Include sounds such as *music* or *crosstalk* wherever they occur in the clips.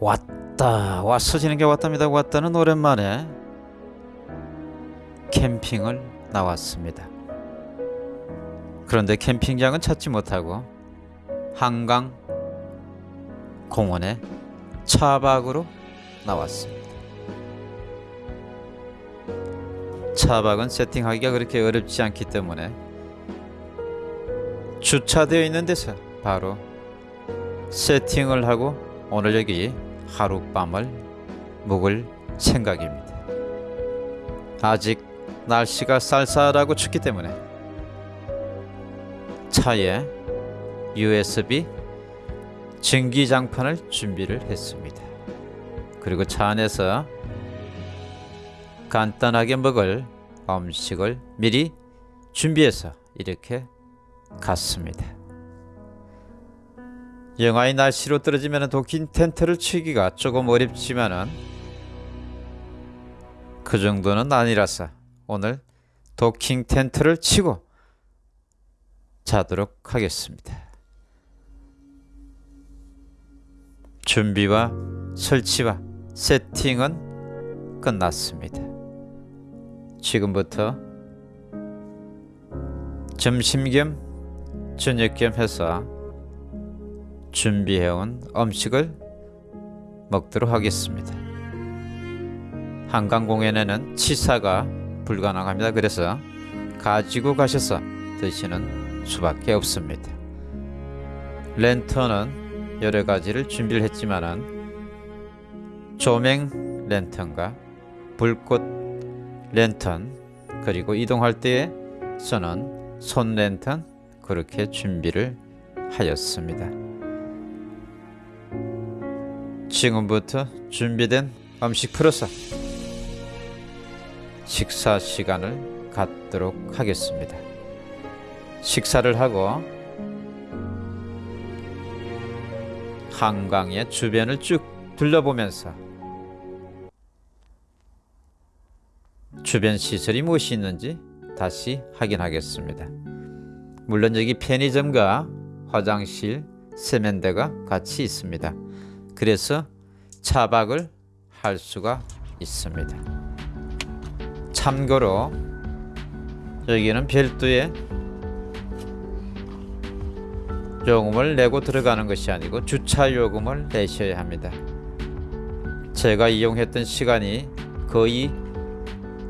왔다 왔어 지는 게 왔답니다. 왔다는 오랜만에 캠핑을 나왔습니다. 그런데 캠핑장은 찾지 못하고 한강 공원에 차박으로 나왔습니다. 차박은 세팅하기가 그렇게 어렵지 않기 때문에 주차되어 있는 데서 바로 세팅을 하고 오늘 여기 하룻밤을 묵을 생각입니다. 아직 날씨가 쌀쌀하고 춥기 때문에 차에 USB 증기장판을 준비를 했습니다. 그리고 차 안에서 간단하게 먹을 음식을 미리 준비해서 이렇게 갔습니다. 영하의 날씨로 떨어지면 도킹 텐트를 치기가 조금 어렵지만은 그 정도는 아니라서 오늘 도킹 텐트를 치고 자도록 하겠습니다. 준비와 설치와 세팅은 끝났습니다. 지금부터 점심 겸 저녁 겸 해서 준비해온 음식을 먹도록 하겠습니다. 한강공園에는 치사가 불가능합니다. 그래서 가지고 가셔서 드시는 수밖에 없습니다. 랜턴은 여러 가지를 준비를 했지만은 조명 랜턴과 불꽃 랜턴 그리고 이동할 때에서는 손 랜턴 그렇게 준비를 하였습니다. 지금부터 준비된 음식 풀어서 식사 시간을 갖도록 하겠습니다. 식사를 하고 한강의 주변을 쭉 둘러보면서 주변 시설이 무엇이 있는지 다시 확인하겠습니다. 물론 여기 편의점과 화장실, 세면대가 같이 있습니다. 그래서 차박을 할 수가 있습니다. 참고로 여기는 별도의 요금을 내고 들어가는 것이 아니고 주차 요금을 내셔야 합니다. 제가 이용했던 시간이 거의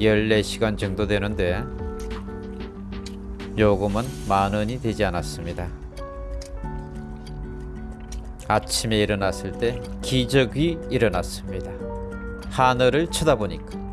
14시간 정도 되는데 요금은 만 원이 되지 않았습니다. 아침에 일어났을 때 기적이 일어났습니다. 하늘을 쳐다보니까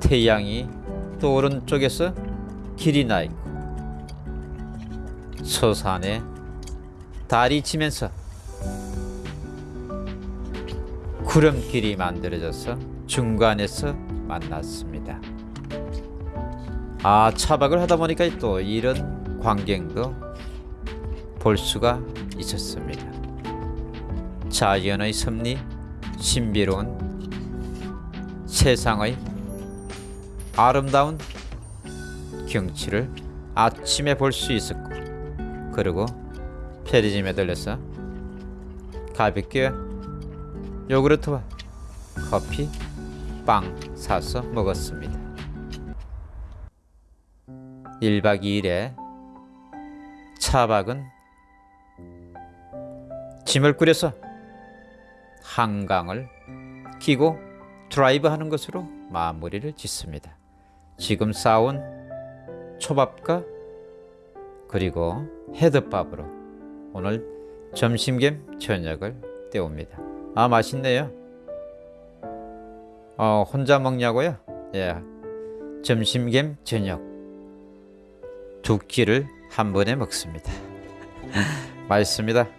태양이 또 오른쪽에서 길이 나 있고 서산에 달이 지면서 구름길이 만들어져서 중간에서 만났습니다. 아 차박을 하다 보니까 또 이런 광경도 볼 수가 있었습니다. 자연의 섭리, 신비로운 세상의 아름다운 경치를 아침에 볼 수 있었고 그리고 편의점에 들려서 가볍게 요구르트와 커피, 빵 사서 먹었습니다. 1박 2일에 차박은 짐을 꾸려서 한강을 끼고 드라이브 하는 것으로 마무리를 짓습니다. 지금 싸온 초밥과 그리고 헤드밥으로 오늘 점심 겸 저녁을 때웁니다. 아 맛있네요. 어 혼자 먹냐고요? 예. 점심 겸 저녁 두 끼를 한 번에 먹습니다. *laughs* 맛있습니다.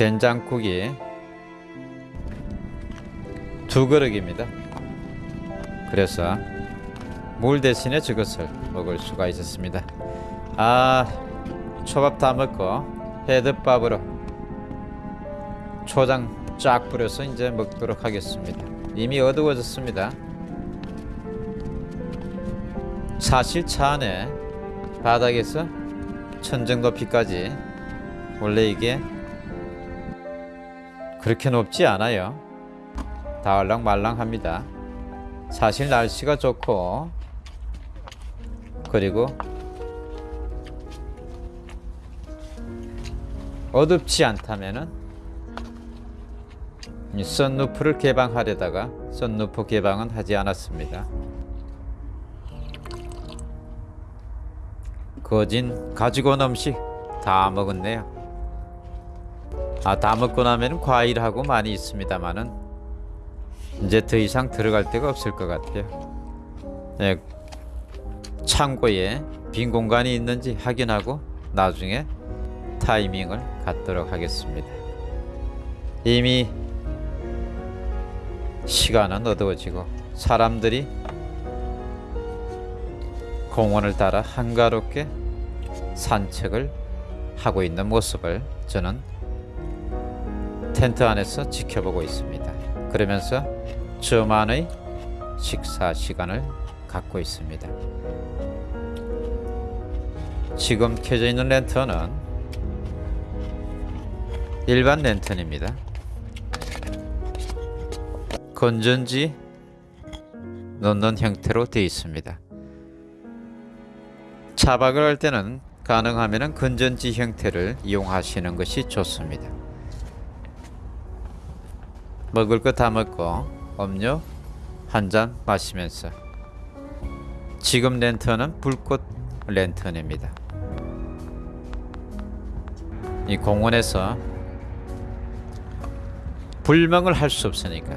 된장국이 두 그릇입니다. 그래서 물 대신에 저것을 먹을 수가 있었습니다. 아 초밥 다 먹고 헤드밥으로 초장 쫙 뿌려서 이제 먹도록 하겠습니다. 이미 어두워졌습니다. 사실 차 안에 바닥에서 천정 높이까지 원래 이게 그렇게 높지 않아요. 다을랑 말랑합니다. 사실 날씨가 좋고 그리고 어둡지 않다면은 이 썬루프를 개방하려다가 썬루프 개방은 하지 않았습니다. 거진 가지고 온 음식 다 먹었네요. 아, 다 먹고 나면 과일하고 많이 있습니다만은 이제 더 이상 들어갈 데가 없을 것 같아요. 네, 창고에 빈 공간이 있는지 확인하고 나중에 타이밍을 갖도록 하겠습니다. 이미 시간은 어두워지고 사람들이 공원을 따라 한가롭게 산책을 하고 있는 모습을 저는 텐트 안에서 지켜보고 있습니다. 그러면서 저만의 식사 시간을 갖고 있습니다. 지금 켜져 있는 랜턴은 일반 랜턴입니다. 건전지 넣는 형태로 되어 있습니다. 차박을 할 때는 가능하면 건전지 형태를 이용하시는 것이 좋습니다. 먹을 거 다 먹고 음료 한 잔 마시면서 지금 랜턴은 불꽃 랜턴입니다. 이 공원에서 불멍을 할 수 없으니까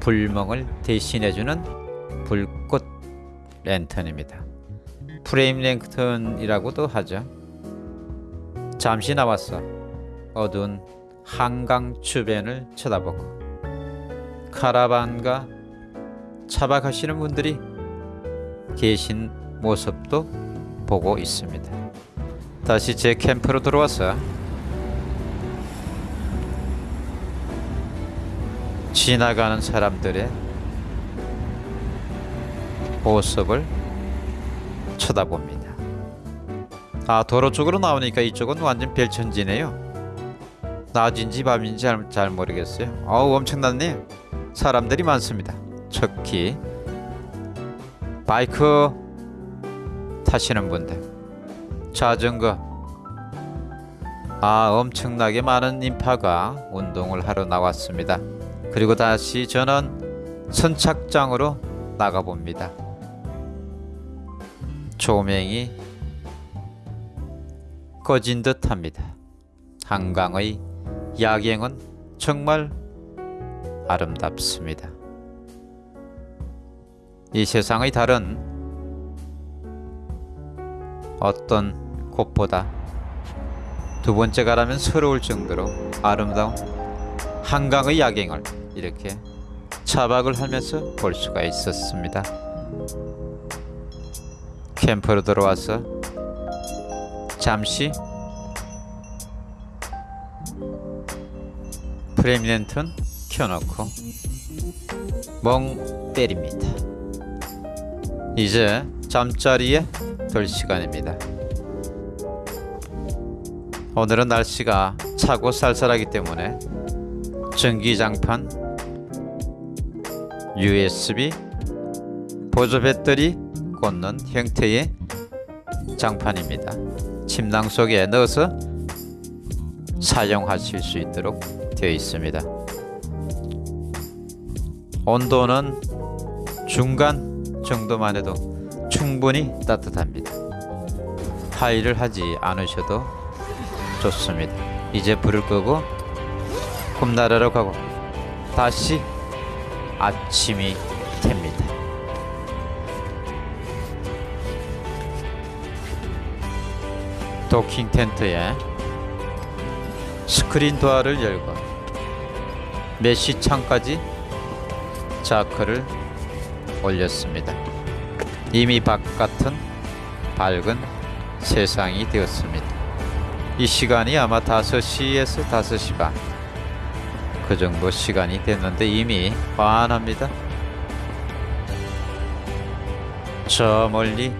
불멍을 대신해주는 불꽃 랜턴입니다. 프레임 랜턴이라고도 하죠. 잠시 나왔어. 어두운 한강 주변을 쳐다보고 카라반과 차박하시는 분들이 계신 모습도 보고 있습니다. 다시 제 캠프로 들어와서 지나가는 사람들의 모습을 쳐다봅니다. 아 도로 쪽으로 나오니까 이쪽은 완전 별천지네요. 낮인지 밤인지 잘, 잘 모르겠어요. 어우 엄청났네. 사람들이 많습니다. 특히 바이크 타시는 분들, 자전거. 아 엄청나게 많은 인파가 운동을 하러 나왔습니다. 그리고 다시 저는 선착장으로 나가 봅니다. 조명이 꺼진 듯합니다. 한강의 야경은 정말 아름답습니다. 이 세상의 달은 어떤 곳보다 두 번째 가라면 서러울 정도로 아름다운 한강의 야경을 이렇게 차박을 하면서 볼 수가 있었습니다. 캠프로 들어와서 잠시 프레미넨턴 켜놓고 멍 때립니다. 이제 잠자리에 들 시간입니다. 오늘은 날씨가 차고 쌀쌀하기 때문에 전기장판, USB, 보조 배터리 꽂는 형태의 장판입니다. 침낭 속에 넣어서 사용하실 수 있도록 되어 있습니다. 온도는 중간 정도만 해도 충분히 따뜻합니다. 하이를 하지 않으셔도 좋습니다. 이제 불을 끄고 꿈나라로 가고 다시 아침이 됩니다. 도킹 텐트에 스크린 도어를 열고 메시 창까지 자크를 올렸습니다. 이미 바깥은 밝은 세상이 되었습니다. 이 시간이 아마 5시에서 5시 반. 그 정도 시간이 됐는데 이미 환합니다. 저 멀리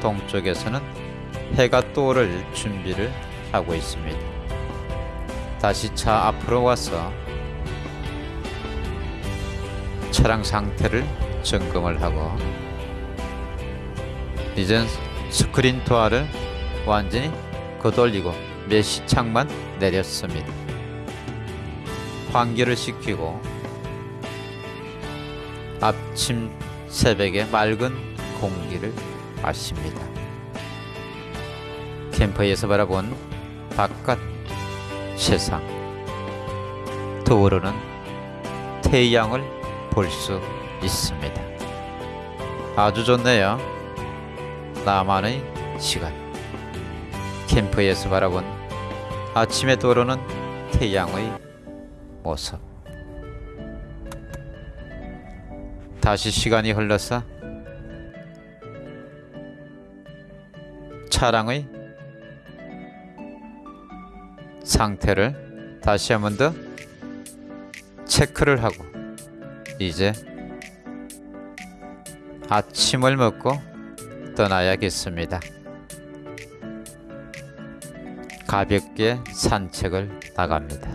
동쪽에서는 해가 떠오를 준비를 하고 있습니다. 다시 차 앞으로 와서 차량 상태를 점검을 하고 이젠 스크린 도어를 완전히 거돌리고 메시창만 내렸습니다. 환기를 시키고 아침 새벽에 맑은 공기를 마십니다. 캠퍼에서 바라본 바깥 세상 떠오르는 태양을 볼 수 있습니다. 아주 좋네요. 나만의 시간. 캠프에서 바라본 아침에 떠오르는 태양의 모습. 다시 시간이 흘러서 차량의 상태를 다시 한 번 더 체크를 하고 이제 아침을 먹고 떠나야겠습니다. 가볍게 산책을 나갑니다.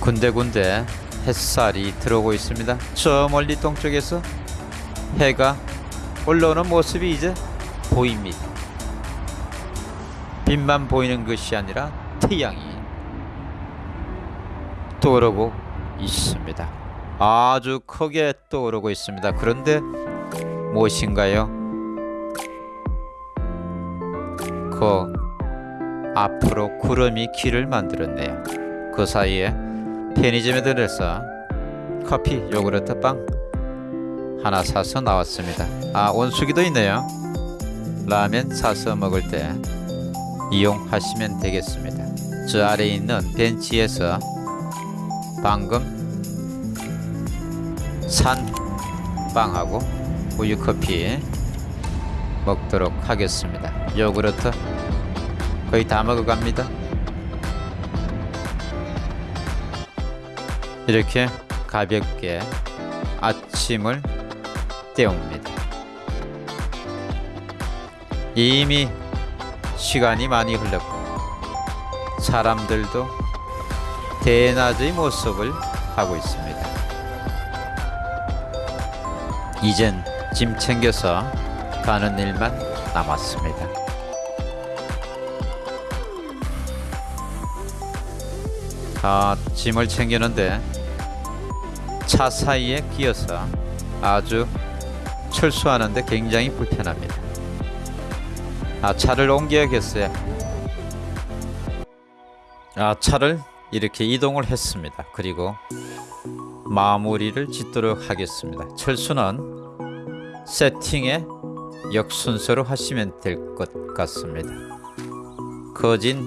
군데군데 햇살이 들어오고 있습니다. 저 멀리 동쪽에서 해가 올라오는 모습이 이제 보입니다. 빛만 보이는 것이 아니라 태양이 떠오르고 있습니다. 아주 크게 떠오르고 있습니다. 그런데 무엇인가요? 그 앞으로 구름이 길을 만들었네요. 그 사이에 편의점에 들어서 커피, 요구르트, 빵 하나 사서 나왔습니다. 아, 온수기도 있네요. 라면 사서 먹을 때 이용하시면 되겠습니다. 저 아래에 있는 벤치에서 방금 산 빵하고 우유 커피 먹도록 하겠습니다. 요구르트 거의 다 먹어갑니다. 이렇게 가볍게 아침을 때웁니다. 이미 시간이 많이 흘렀고 사람들도 대낮의 모습을 하고 있습니다. 이젠 짐 챙겨서 가는 일만 남았습니다. 아, 짐을 챙기는데 차 사이에 끼어서 아주 철수하는데 굉장히 불편합니다. 아, 차를 옮겨야겠어요. 아, 차를 이렇게 이동을 했습니다. 그리고 마무리를 짓도록 하겠습니다. 철수는 세팅에 역순서로 하시면 될 것 같습니다. 거진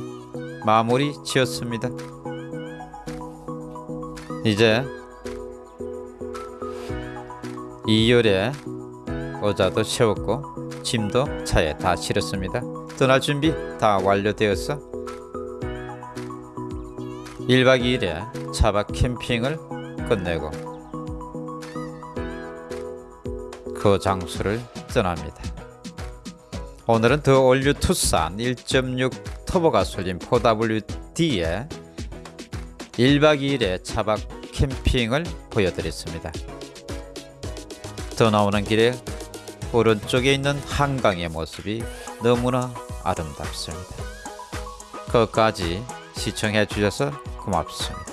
마무리 지었습니다. 이제 2열에 의자도 세웠고 짐도 차에 다 실었습니다. 떠날 준비 다 완료되어서 1박 2일에 차박 캠핑을 끝내고 그 장소를 떠납니다. 오늘은 더 올류 투싼 1.6 터보 가솔린 4WD에 1박 2일의 차박 캠핑을 보여드렸습니다. 더 나오는 길에 오른쪽에 있는 한강의 모습이 너무나 아름답습니다. 끝까지 시청해 주셔서 고맙습니다.